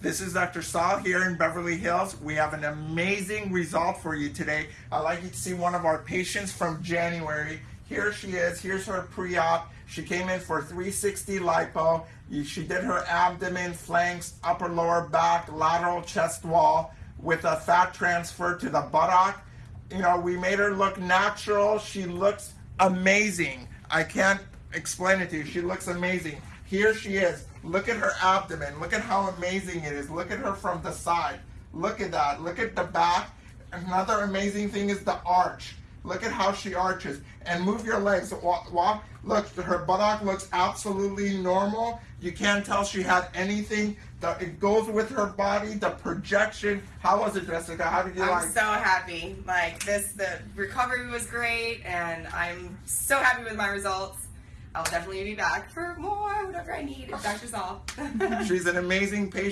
This is Dr. Saul here in Beverly Hills. We have an amazing result for you today. I'd like you to see one of our patients from January. Here she is. Here's her pre-op. She came in for 360 lipo. She did her abdomen, flanks, upper lower back, lateral chest wall with a fat transfer to the buttock. You know, we made her look natural. She looks amazing. I can't explain it to you. She looks amazing. Here she is. Look at her abdomen. Look at how amazing it is. Look at her from the side. Look at that. Look at the back. Another amazing thing is the arch. Look at how she arches. And move your legs. Walk, walk. Look, her buttock looks absolutely normal. You can't tell she had anything. The, it goes with her body. The projection. How was it, Jessica? How did you like? I'm so happy. Like this, the recovery was great, and I'm so happy with my results. I'll definitely be back for more, whatever I need. Dr. Saul. She's an amazing patient.